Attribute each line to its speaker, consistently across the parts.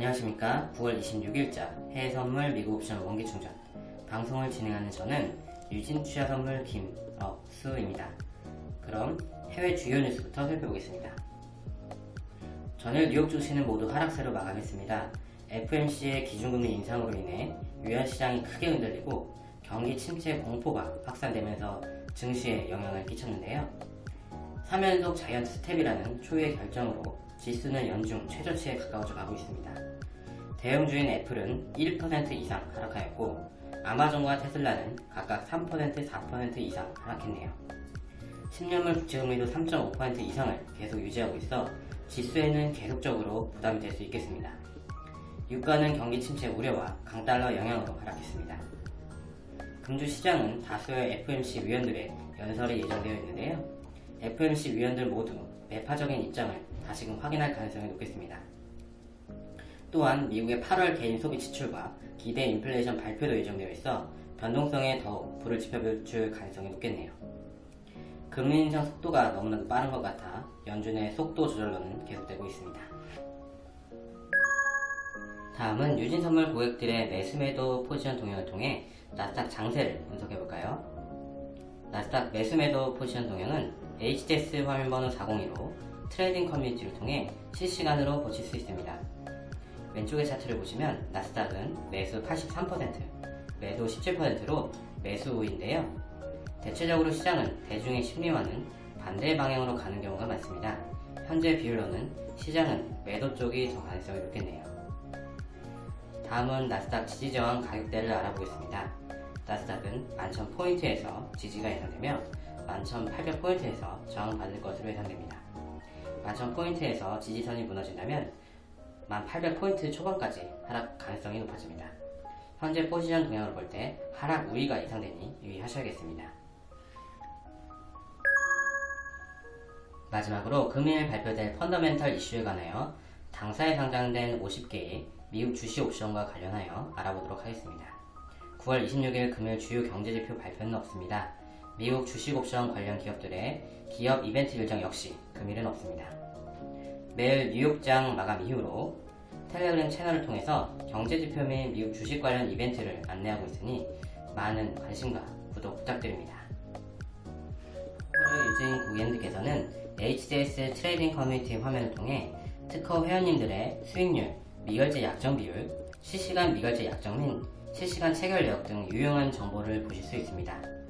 Speaker 1: 안녕하십니까. 9월 26일자 해외선물 미국 옵션 원기충전. 방송을 진행하는 저는 유진 투자선물 김억수입니다. 그럼 해외 주요 뉴스부터 살펴보겠습니다. 전일 뉴욕 증시는 모두 하락세로 마감했습니다. FOMC의 기준금리 인상으로 인해 뉴욕시장이 크게 흔들리고 경기 침체 공포가 확산되면서 증시에 영향을 끼쳤는데요. 3연속 자이언트 스텝이라는 초유의 결정으로 지수는 연중 최저치에 가까워져 가고 있습니다. 대형주인 애플은 1% 이상 하락하였고 아마존과 테슬라는 각각 3% 4% 이상 하락했네요. 10년물 국채금리도 3.5% 이상을 계속 유지하고 있어 지수에는 계속적으로 부담이 될 수 있겠습니다. 유가는 경기 침체 우려와 강달러 영향으로 하락했습니다. 금주 시장은 다수의 FMC 위원들의 연설이 예정되어 있는데요. FMC 위원들 모두 매파적인 입장을 다시금 확인할 가능성이 높겠습니다. 또한 미국의 8월 개인 소비 지출과 기대 인플레이션 발표도 예정되어 있어 변동성에 더욱 불을 지펴줄 가능성이 높겠네요. 금리 인상 속도가 너무나도 빠른 것 같아 연준의 속도 조절론은 계속되고 있습니다. 다음은 유진 선물 고객들의 매수매도 포지션 동향을 통해 나스닥 장세를 분석해볼까요? 나스닥 매수매도 포지션 동향은 HTS 화면번호 402로 트레이딩 커뮤니티를 통해 실시간으로 보실 수 있습니다. 왼쪽의 차트를 보시면 나스닥은 매수 83%, 매도 17%로 매수 우위인데요. 대체적으로 시장은 대중의 심리와는 반대 방향으로 가는 경우가 많습니다. 현재 비율로는 시장은 매도 쪽이 더 가능성이 높겠네요. 다음은 나스닥 지지저항 가격대를 알아보겠습니다. 나스닥은 11,000포인트에서 지지가 예상되며 11,800포인트에서 저항받을 것으로 예상됩니다. 11,000포인트에서 지지선이 무너진다면 1800포인트 초반까지 하락 가능성이 높아집니다. 현재 포지션 동향을 볼때 하락 우위가 예상되니 유의하셔야겠습니다. 마지막으로 금일 발표될 펀더멘털 이슈에 관하여 당사에 상장된 50개의 미국 주식 옵션과 관련하여 알아보도록 하겠습니다. 9월 26일 금일 주요 경제지표 발표는 없습니다. 미국 주식 옵션 관련 기업들의 기업 이벤트 일정 역시 금일은 없습니다. 매일 뉴욕장 마감 이후로 텔레그램 채널을 통해서 경제지표 및 미국 주식 관련 이벤트를 안내하고 있으니 많은 관심과 구독 부탁드립니다. 유진 고객님들께서는 HTS 트레이딩 커뮤니티 화면을 통해 특허 회원님들의 수익률, 미결제 약정 비율, 실시간 미결제 약정 및 실시간 체결 내역 등 유용한 정보를 보실 수 있습니다.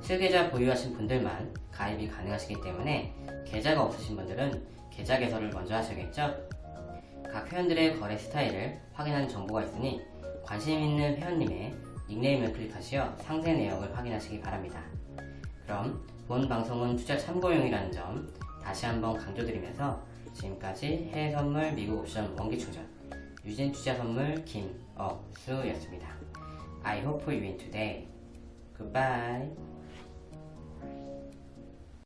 Speaker 1: 실계좌 보유하신 분들만 가입이 가능하시기 때문에 계좌가 없으신 분들은 계좌 개설을 먼저 하셔야겠죠? 각 회원들의 거래 스타일을 확인하는 정보가 있으니 관심 있는 회원님의 닉네임을 클릭하시어 상세 내역을 확인하시기 바랍니다. 그럼 본 방송은 투자 참고용이라는 점 다시 한번 강조드리면서 지금까지 해외선물 미국 옵션 원기충전 유진투자선물 김억수였습니다. I hope you win today. Goodbye.